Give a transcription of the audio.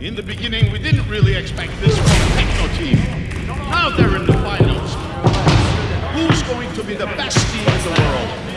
In the beginning, we didn't really expect this from Techno Team. Now they're in the finals. Who's going to be the best team in the world?